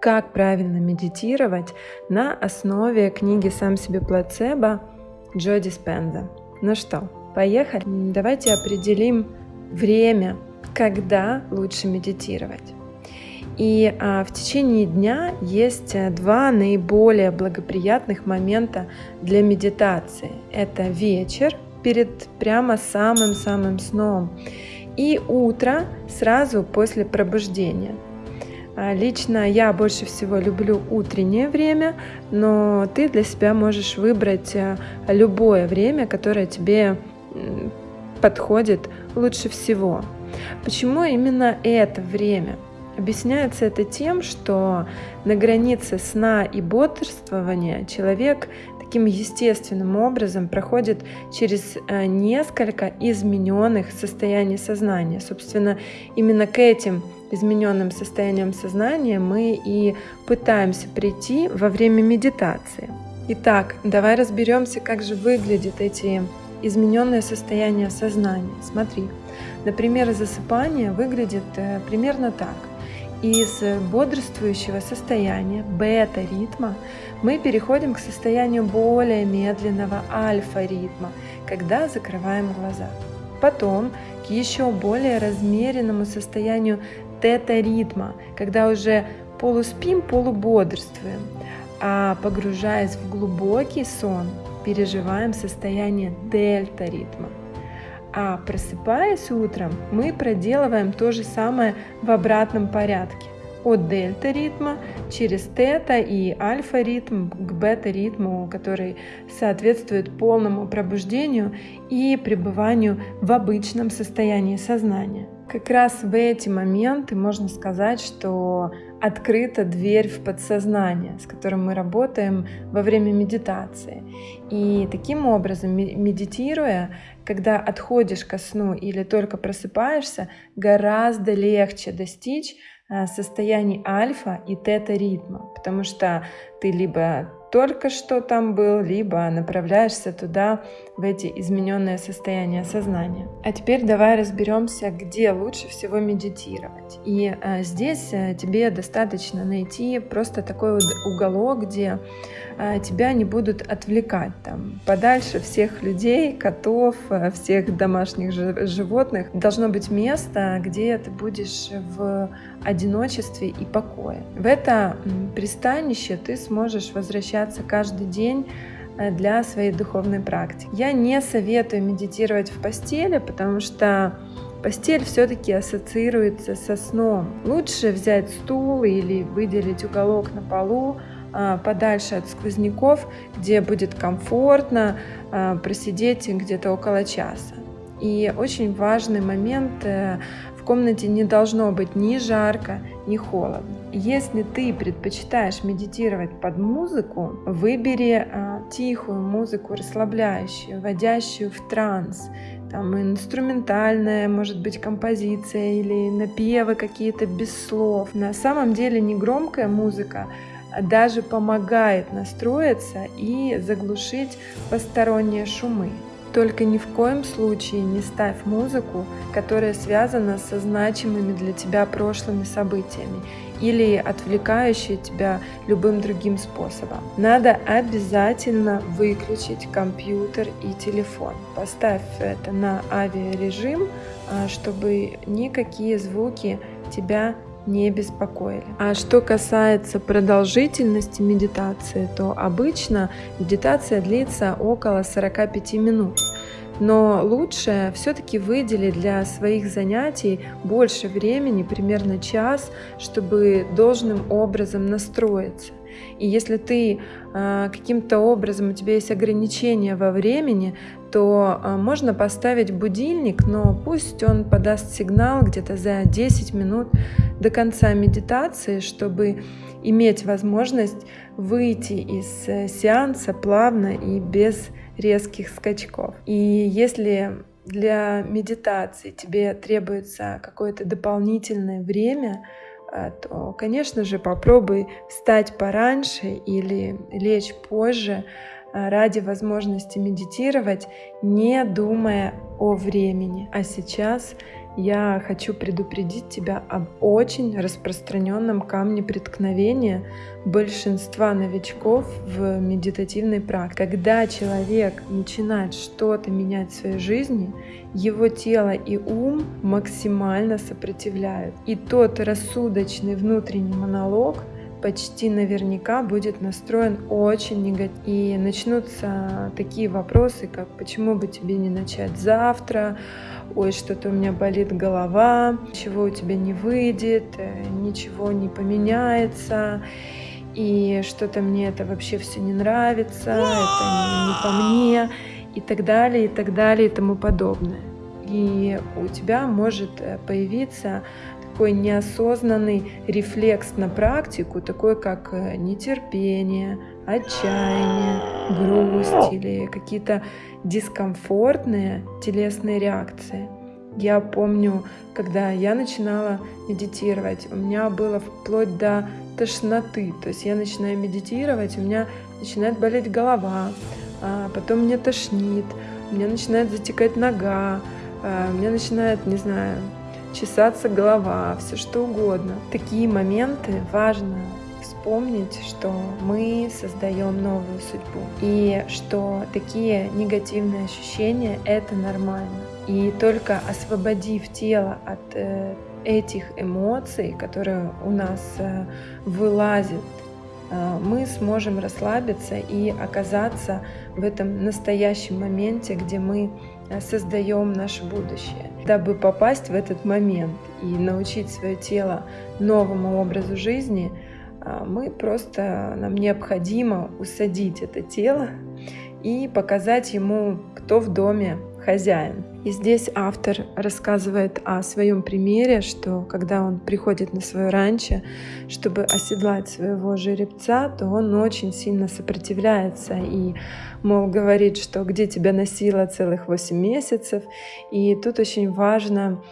как правильно медитировать на основе книги «Сам себе плацебо» Джо Диспенза. Ну что, поехали? Давайте определим время, когда лучше медитировать. И а, в течение дня есть э, два наиболее благоприятных момента для медитации. Это вечер перед прямо самым-самым сном и утро сразу после пробуждения. А, лично я больше всего люблю утреннее время, но ты для себя можешь выбрать э, любое время, которое тебе подходит лучше всего. Почему именно это время? Объясняется это тем, что на границе сна и бодрствования человек таким естественным образом проходит через э, несколько измененных состояний сознания. Собственно, именно к этим измененным состояниям сознания мы и пытаемся прийти во время медитации. Итак, давай разберемся, как же выглядят эти измененные состояния сознания. Смотри, например, засыпание выглядит э, примерно так из бодрствующего состояния бета-ритма мы переходим к состоянию более медленного альфа-ритма, когда закрываем глаза. Потом к еще более размеренному состоянию тета-ритма, когда уже полуспим, полубодрствуем, а погружаясь в глубокий сон, переживаем состояние дельта-ритма. А просыпаясь утром, мы проделываем то же самое в обратном порядке. От дельта ритма через тета и альфа ритм к бета ритму, который соответствует полному пробуждению и пребыванию в обычном состоянии сознания. Как раз в эти моменты можно сказать, что открыта дверь в подсознание, с которым мы работаем во время медитации. И таким образом, медитируя, когда отходишь ко сну или только просыпаешься, гораздо легче достичь э, состояний альфа и тета ритма, потому что ты либо только что там был, либо направляешься туда, в эти измененные состояния сознания. А теперь давай разберемся, где лучше всего медитировать. И а, здесь а, тебе достаточно найти просто такой вот уголок, где а, тебя не будут отвлекать там подальше всех людей, котов, всех домашних животных. Должно быть место, где ты будешь в одиночестве и покое. В это пристанище ты сможешь возвращаться каждый день э, для своей духовной практики. Я не советую медитировать в постели, потому что постель все-таки ассоциируется со сном. Лучше взять стул или выделить уголок на полу, а, подальше от сквозняков, где будет комфортно а, просидеть где-то около часа. И очень важный момент э, комнате не должно быть ни жарко, ни холодно. Если ты предпочитаешь медитировать под музыку, выбери а, тихую музыку, расслабляющую, вводящую в транс. Там инструментальная, может быть, композиция или напевы какие-то без слов. На самом деле не громкая музыка, даже помогает настроиться и заглушить посторонние шумы. Только ни в коем случае не ставь музыку, которая связана со значимыми для тебя прошлыми событиями или отвлекающая тебя любым другим способом. Надо обязательно выключить компьютер и телефон. Поставь это на авиарежим, а, чтобы никакие звуки тебя не беспокоили. А что касается продолжительности медитации, то обычно медитация длится около 45 минут. Но лучше все-таки выделить для своих занятий больше времени, примерно час, чтобы должным образом настроиться. И если ты э, каким-то образом, у тебя есть ограничения во времени, то э, можно поставить будильник, но пусть он подаст сигнал где-то за 10 минут до конца медитации, чтобы иметь возможность выйти из э, сеанса плавно и без резких скачков. И если для медитации тебе требуется какое-то дополнительное время, то, конечно же, попробуй встать пораньше или лечь позже э, ради возможности медитировать, не думая о времени. А сейчас я хочу предупредить тебя об очень распространенном камне преткновения большинства новичков в медитативной практике. Когда человек начинает что-то менять в своей жизни, его тело и ум максимально сопротивляют. И тот рассудочный внутренний монолог почти наверняка будет настроен очень негативно. И начнутся такие вопросы, как почему бы тебе не начать завтра, ой, что-то у меня болит голова, ничего у тебя не выйдет, э, ничего не поменяется, и что-то мне это вообще все не нравится, это не, не по мне, и так далее, и так далее, и тому подобное. И у тебя может э, появиться такой неосознанный рефлекс на практику, такой как э, нетерпение, отчаяние, грусть или какие-то дискомфортные телесные реакции. Я помню, когда я начинала медитировать, у меня было вплоть до тошноты. То есть я начинаю медитировать, у меня начинает болеть голова, а потом мне тошнит, у меня начинает затекать нога, а, у меня начинает, не знаю, чесаться голова, все что угодно. Такие моменты важно вспомнить, что мы создаем новую судьбу и что такие негативные ощущения — это нормально. И только освободив тело от э, этих эмоций, которые у нас э, вылазят, э, мы сможем расслабиться и оказаться в этом настоящем моменте, где мы создаем наше будущее. Дабы попасть в этот момент и научить свое тело новому образу жизни, мы просто, нам необходимо усадить это тело и показать ему, кто в доме хозяин. И здесь автор рассказывает о своем примере, что когда он приходит на свое ранчо, чтобы оседлать своего жеребца, то он очень сильно сопротивляется и, мол, говорит, что где тебя носило целых 8 месяцев. И тут очень важно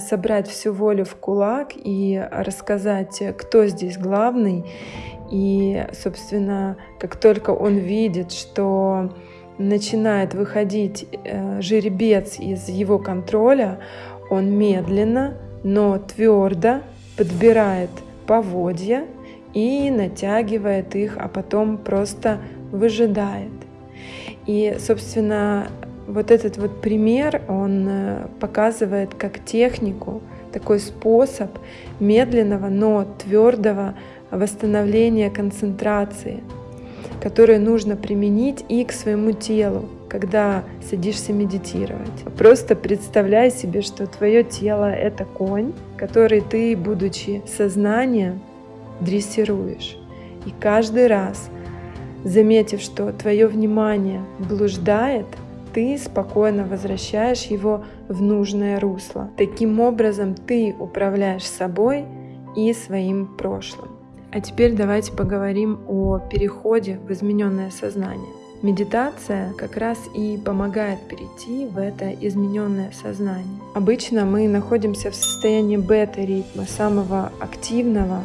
собрать всю волю в кулак и рассказать, кто здесь главный. И, собственно, как только он видит, что начинает выходить э, жеребец из его контроля, он медленно, но твердо подбирает поводья и натягивает их, а потом просто выжидает. И, собственно, вот этот вот пример, он э, показывает как технику, такой способ медленного, но твердого восстановления концентрации – которые нужно применить и к своему телу, когда садишься медитировать. Просто представляй себе, что твое тело — это конь, который ты, будучи сознанием, дрессируешь. И каждый раз, заметив, что твое внимание блуждает, ты спокойно возвращаешь его в нужное русло. Таким образом ты управляешь собой и своим прошлым. А теперь давайте поговорим о переходе в измененное сознание. Медитация как раз и помогает перейти в это измененное сознание. Обычно мы находимся в состоянии бета-ритма, самого активного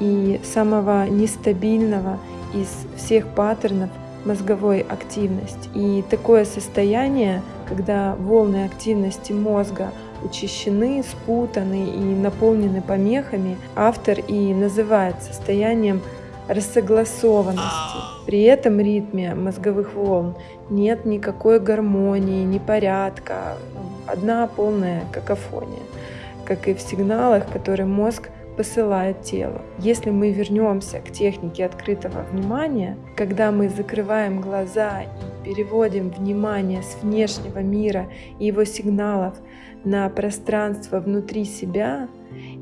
и самого нестабильного из всех паттернов мозговой активности. И такое состояние, когда волны активности мозга учащены, спутаны и наполнены помехами, автор и называет состоянием рассогласованности. При этом ритме мозговых волн нет никакой гармонии, ни порядка, одна полная какофония, как и в сигналах, которые мозг посылает тело. Если мы вернемся к технике открытого внимания, когда мы закрываем глаза и переводим внимание с внешнего мира и его сигналов на пространство внутри себя,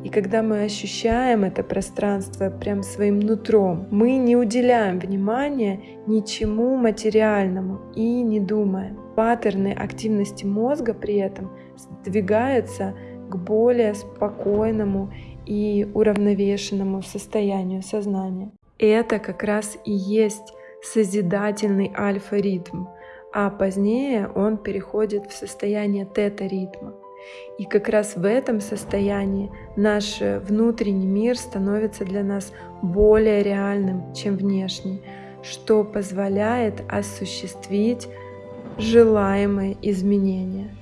и когда мы ощущаем это пространство прям своим нутром, мы не уделяем внимания ничему материальному и не думаем. Паттерны активности мозга при этом сдвигаются к более спокойному и уравновешенному состоянию сознания. Это как раз и есть созидательный альфа-ритм, а позднее он переходит в состояние тета-ритма. И как раз в этом состоянии наш внутренний мир становится для нас более реальным, чем внешний, что позволяет осуществить желаемые изменения.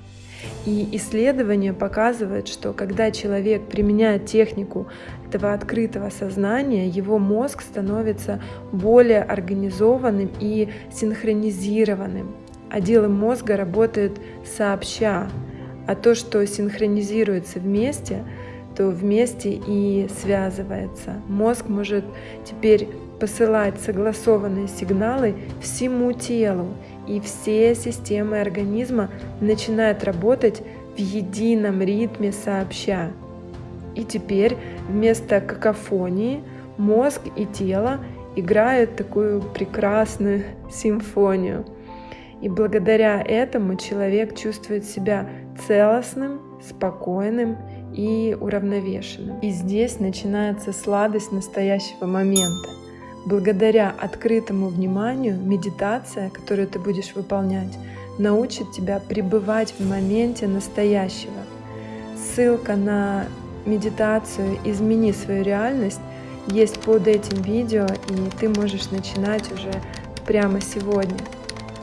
И исследования показывают, что когда человек применяет технику этого открытого сознания, его мозг становится более организованным и синхронизированным. Отделы мозга работают сообща, а то, что синхронизируется вместе, то вместе и связывается. Мозг может теперь посылать согласованные сигналы всему телу, и все системы организма начинают работать в едином ритме сообща. И теперь вместо какофонии мозг и тело играют такую прекрасную симфонию. И благодаря этому человек чувствует себя целостным, спокойным и уравновешенным. И здесь начинается сладость настоящего момента. Благодаря открытому вниманию медитация, которую ты будешь выполнять, научит тебя пребывать в моменте настоящего. Ссылка на медитацию «Измени свою реальность» есть под этим видео, и ты можешь начинать уже прямо сегодня.